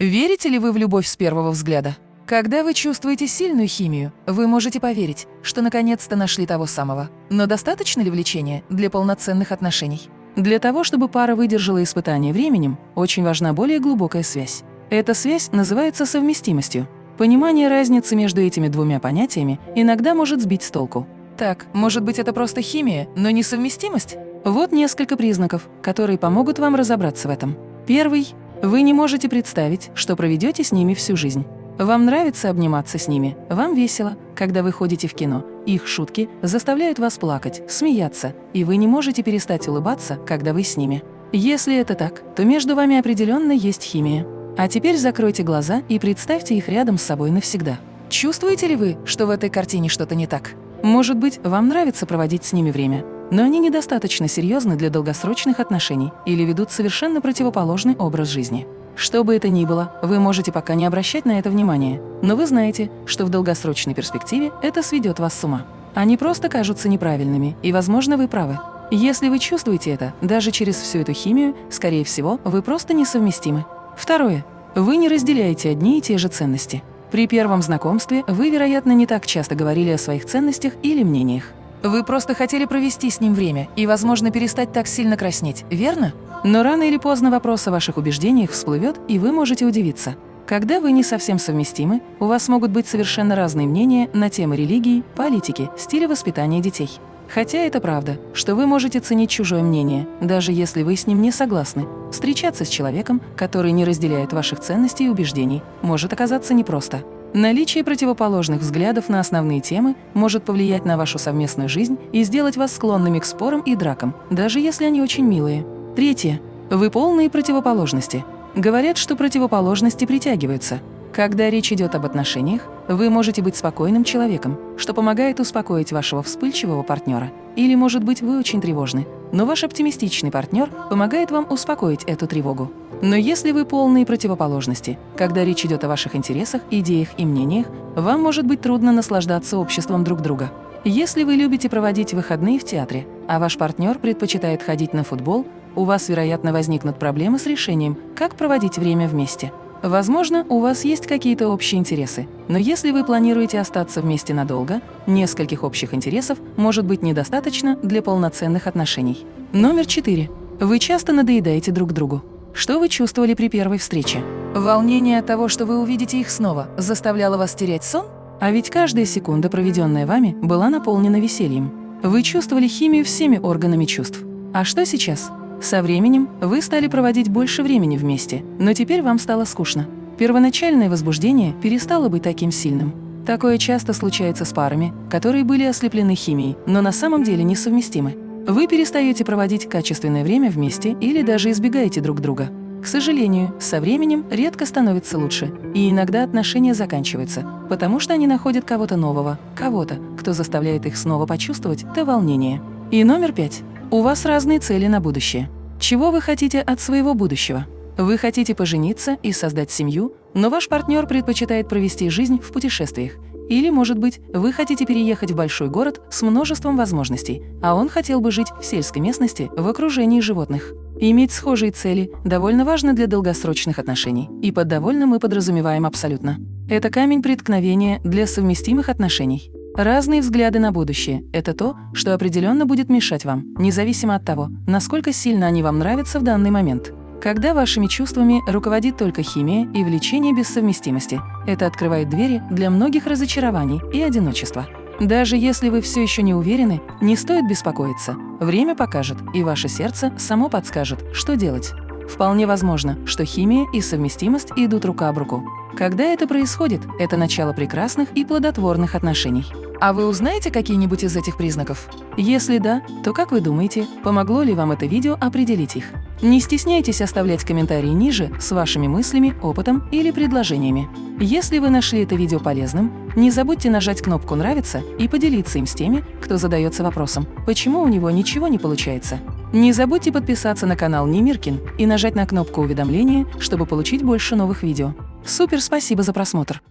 Верите ли вы в любовь с первого взгляда? Когда вы чувствуете сильную химию, вы можете поверить, что наконец-то нашли того самого. Но достаточно ли влечения для полноценных отношений? Для того, чтобы пара выдержала испытание временем, очень важна более глубокая связь. Эта связь называется совместимостью. Понимание разницы между этими двумя понятиями иногда может сбить с толку. Так, может быть, это просто химия, но не совместимость? Вот несколько признаков, которые помогут вам разобраться в этом. Первый вы не можете представить, что проведете с ними всю жизнь. Вам нравится обниматься с ними, вам весело, когда вы ходите в кино. Их шутки заставляют вас плакать, смеяться, и вы не можете перестать улыбаться, когда вы с ними. Если это так, то между вами определенно есть химия. А теперь закройте глаза и представьте их рядом с собой навсегда. Чувствуете ли вы, что в этой картине что-то не так? Может быть, вам нравится проводить с ними время, но они недостаточно серьезны для долгосрочных отношений или ведут совершенно противоположный образ жизни. Что бы это ни было, вы можете пока не обращать на это внимания, но вы знаете, что в долгосрочной перспективе это сведет вас с ума. Они просто кажутся неправильными, и, возможно, вы правы. Если вы чувствуете это, даже через всю эту химию, скорее всего, вы просто несовместимы. Второе. Вы не разделяете одни и те же ценности. При первом знакомстве вы, вероятно, не так часто говорили о своих ценностях или мнениях. Вы просто хотели провести с ним время и, возможно, перестать так сильно краснеть, верно? Но рано или поздно вопрос о ваших убеждениях всплывет, и вы можете удивиться. Когда вы не совсем совместимы, у вас могут быть совершенно разные мнения на темы религии, политики, стиля воспитания детей. Хотя это правда, что вы можете ценить чужое мнение, даже если вы с ним не согласны. Встречаться с человеком, который не разделяет ваших ценностей и убеждений, может оказаться непросто. Наличие противоположных взглядов на основные темы может повлиять на вашу совместную жизнь и сделать вас склонными к спорам и дракам, даже если они очень милые. Третье. Вы полные противоположности. Говорят, что противоположности притягиваются. Когда речь идет об отношениях, вы можете быть спокойным человеком, что помогает успокоить вашего вспыльчивого партнера. Или, может быть, вы очень тревожны, но ваш оптимистичный партнер помогает вам успокоить эту тревогу. Но если вы полные противоположности, когда речь идет о ваших интересах, идеях и мнениях, вам может быть трудно наслаждаться обществом друг друга. Если вы любите проводить выходные в театре, а ваш партнер предпочитает ходить на футбол, у вас, вероятно, возникнут проблемы с решением, как проводить время вместе. Возможно, у вас есть какие-то общие интересы, но если вы планируете остаться вместе надолго, нескольких общих интересов может быть недостаточно для полноценных отношений. Номер четыре. Вы часто надоедаете друг другу. Что вы чувствовали при первой встрече? Волнение от того, что вы увидите их снова, заставляло вас терять сон? А ведь каждая секунда, проведенная вами, была наполнена весельем. Вы чувствовали химию всеми органами чувств. А что сейчас? Со временем вы стали проводить больше времени вместе, но теперь вам стало скучно. Первоначальное возбуждение перестало быть таким сильным. Такое часто случается с парами, которые были ослеплены химией, но на самом деле несовместимы. Вы перестаете проводить качественное время вместе или даже избегаете друг друга. К сожалению, со временем редко становится лучше, и иногда отношения заканчиваются, потому что они находят кого-то нового, кого-то, кто заставляет их снова почувствовать то волнение. И номер пять. У вас разные цели на будущее. Чего вы хотите от своего будущего? Вы хотите пожениться и создать семью, но ваш партнер предпочитает провести жизнь в путешествиях – или, может быть, вы хотите переехать в большой город с множеством возможностей, а он хотел бы жить в сельской местности в окружении животных. Иметь схожие цели довольно важно для долгосрочных отношений, и под «довольно» мы подразумеваем абсолютно. Это камень преткновения для совместимых отношений. Разные взгляды на будущее – это то, что определенно будет мешать вам, независимо от того, насколько сильно они вам нравятся в данный момент. Когда вашими чувствами руководит только химия и влечение без совместимости, это открывает двери для многих разочарований и одиночества. Даже если вы все еще не уверены, не стоит беспокоиться. Время покажет, и ваше сердце само подскажет, что делать. Вполне возможно, что химия и совместимость идут рука об руку. Когда это происходит, это начало прекрасных и плодотворных отношений. А вы узнаете какие-нибудь из этих признаков? Если да, то как вы думаете, помогло ли вам это видео определить их? Не стесняйтесь оставлять комментарии ниже с вашими мыслями, опытом или предложениями. Если вы нашли это видео полезным, не забудьте нажать кнопку «Нравится» и поделиться им с теми, кто задается вопросом, почему у него ничего не получается. Не забудьте подписаться на канал Немиркин и нажать на кнопку уведомления, чтобы получить больше новых видео. Супер спасибо за просмотр!